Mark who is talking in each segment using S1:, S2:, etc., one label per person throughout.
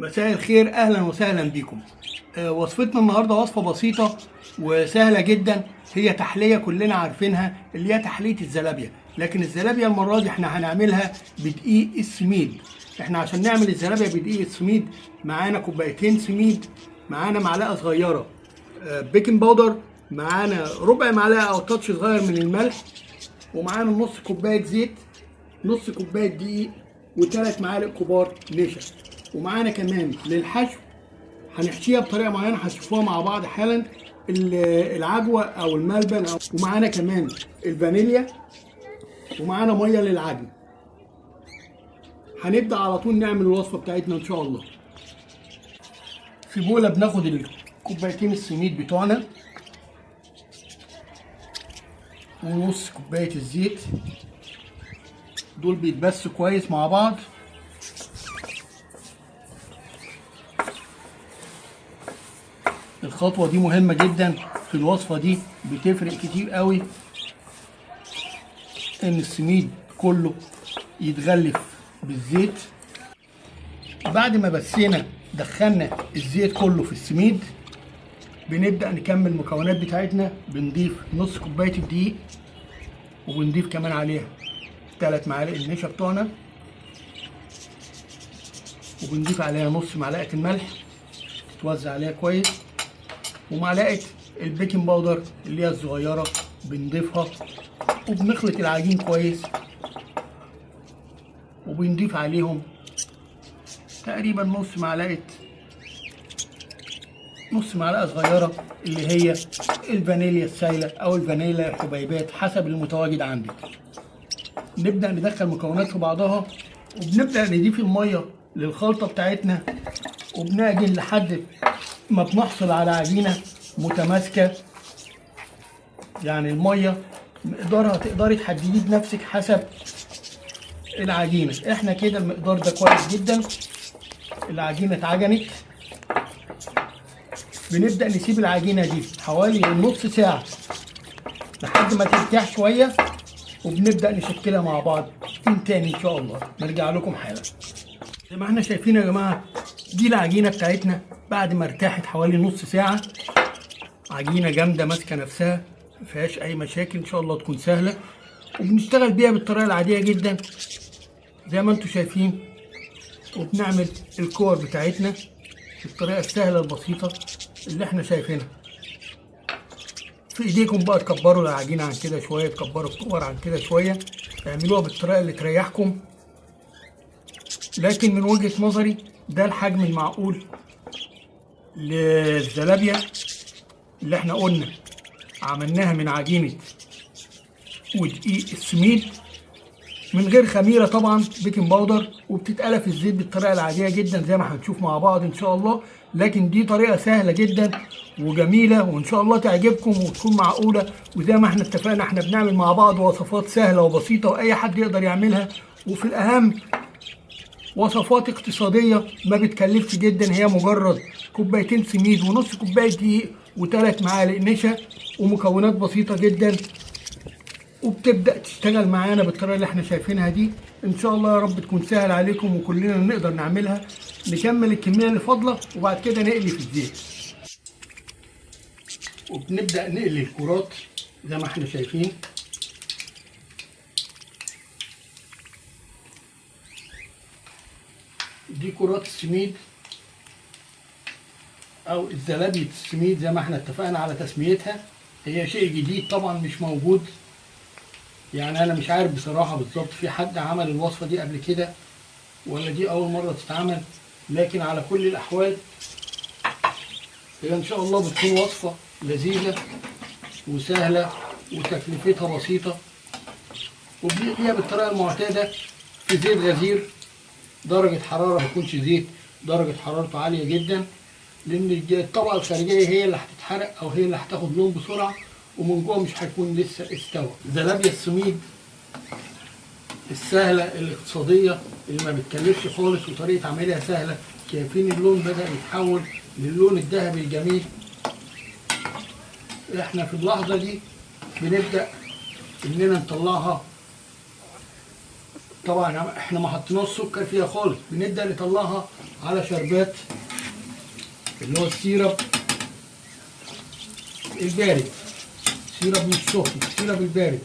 S1: مساء الخير أهلا وسهلا بكم. آه، وصفتنا النهارده وصفة بسيطة وسهلة جدا هي تحلية كلنا عارفينها اللي هي تحلية الزلابية. لكن الزلابية المرة دي إحنا هنعملها بدقيق السميد إحنا عشان نعمل الزلابية بدقيق السميد معانا كوبايتين سميد معانا معلقة صغيرة آه، baking powder معانا ربع معلقة أو touch صغير من الملح ومعانا نص كوباية زيت نص كوباية دقيق وثلاث معالق كبار نشا. ومعانا كمان للحشو هنحشيها بطريقة معينة هتشوفوها مع بعض حالا ال- العجوة أو الملبن أو ومعانا كمان الفانيليا ومعانا مية للعجن. هنبدأ على طول نعمل الوصفة بتاعتنا إن شاء الله. في بولة بناخد الكوبايتين السميد بتوعنا ونص كوباية الزيت. دول بيتبسوا كويس مع بعض. الخطوة دي مهمة جدا في الوصفة دي بتفرق كتير قوي إن السميد كله يتغلف بالزيت. بعد ما بسينا دخلنا الزيت كله في السميد بنبدأ نكمل المكونات بتاعتنا بنضيف نص كوباية الدقيق وبنضيف كمان عليها ثلاث معالق النشا بتوعنا وبنضيف عليها نص معلقة الملح تتوزع عليها كويس. ومعلقة ال baking powder اللي هي الصغيرة بنضيفها وبنخلط العجين كويس وبنضيف عليهم تقريبا نص معلقة نص معلقة صغيرة اللي هي الفانيليا السايلة أو الفانيليا الحبيبات حسب المتواجد عندك. نبدأ ندخل مكونات في بعضها وبنبدأ نضيف المية للخلطة بتاعتنا وبنعجن لحد ما بنحصل على عجينة متماسكة. يعني المية مقدارها تقدري تحدديه بنفسك حسب العجينة. إحنا كده المقدار ده كويس جدا. العجينة اتعجنت. بنبدأ نسيب العجينة دي حوالي نص ساعة لحد ما ترتاح شوية وبنبدأ نشكلها مع بعض من تاني إن شاء الله. نرجع لكم حالا. زي ما إحنا شايفين يا جماعة دي العجينة بتاعتنا. بعد ما ارتاحت حوالي نص ساعة عجينة جامدة ماسكة نفسها ما فيهاش أي مشاكل إن شاء الله تكون سهلة. وبنشتغل بيها بالطريقة العادية جدا زي ما أنتم شايفين. وبنعمل الكور بتاعتنا بالطريقة السهلة البسيطة اللي إحنا شايفينها. في إيديكم بقى تكبروا العجينة عن كده شوية تكبروا الكور عن كده شوية اعملوها بالطريقة اللي تريحكم. لكن من وجهة نظري ده الحجم المعقول للزلابية اللي إحنا قلنا عملناها من عجينة ودقيق السميد. من غير خميرة طبعا baking powder وبتتقلى في الزيت بالطريقة العادية جدا زي ما هنشوف مع بعض إن شاء الله. لكن دي طريقة سهلة جدا وجميلة وإن شاء الله تعجبكم وتكون معقولة. وزي ما إحنا اتفقنا إحنا بنعمل مع بعض وصفات سهلة وبسيطة وأي حد يقدر يعملها. وفي الأهم وصفات اقتصادية ما بتكلفش جدا هي مجرد كوبايتين سميد ونص كوباية دقيق وثلاث معالق نشا ومكونات بسيطة جدا. وبتبدأ تشتغل معانا بالطريقة اللي إحنا شايفينها دي. إن شاء الله يا رب تكون سهل عليكم وكلنا نقدر نعملها. نكمل الكمية اللي فاضلة وبعد كده نقلي في الزيت. وبنبدأ نقلي الكرات زي ما إحنا شايفين. دي كرات السميد أو الزلابية السميد زي ما إحنا اتفقنا على تسميتها. هي شيء جديد طبعا مش موجود. يعني أنا مش عارف بصراحة بالظبط في حد عمل الوصفة دي قبل كده ولا دي أول مرة تتعمل لكن على كل الأحوال هي إن شاء الله بتكون وصفة لذيذة وسهلة وتكلفتها بسيطة وبنقليها بالطريقة المعتادة في زيت غزير. درجة حرارة ما يكونش زيت درجة حرارته عالية جدا لأن الطبقة الخارجية هي اللي هتتحرق أو هي اللي هتاخد لون بسرعة ومن جوه مش هيكون لسه استوى. زلابيا السميد السهلة الاقتصادية اللي ما بتكلفش خالص وطريقة عملها سهلة شايفين اللون بدأ يتحول للون الذهبي الجميل. إحنا في اللحظة دي بنبدأ إننا نطلعها طبعا إحنا ما حطيناش سكر فيها خالص بنبدا نطلعها على شربات اللي هو ال syrup البارد. syrup مش سخن syrup البارد.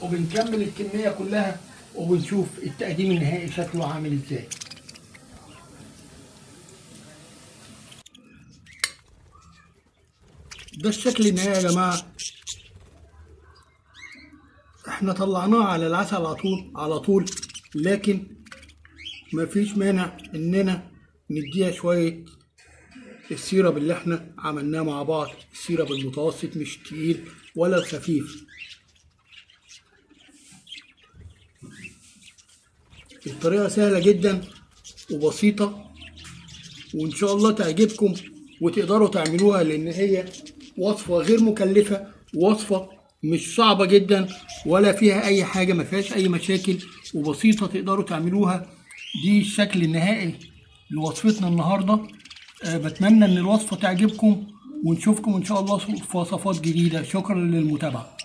S1: وبنكمل الكمية كلها وبنشوف التقديم النهائي شكله عامل إزاي. ده الشكل النهائي يا جماعة. إحنا طلعناه على العسل على طول على طول لكن مفيش مانع إننا نديها شوية السيرب اللي إحنا عملناه مع بعض. السيرب المتوسط مش تقيل ولا الخفيف الطريقة سهلة جدا وبسيطة وإن شاء الله تعجبكم وتقدروا تعملوها لأن هي وصفة غير مكلفة وصفة مش صعبة جدا ولا فيها أي حاجة ما فيهاش أي مشاكل وبسيطة تقدروا تعملوها. دي الشكل النهائي لوصفتنا النهاردة. أه بتمنى إن الوصفة تعجبكم ونشوفكم إن شاء الله في وصفات جديدة. شكرا للمتابعة.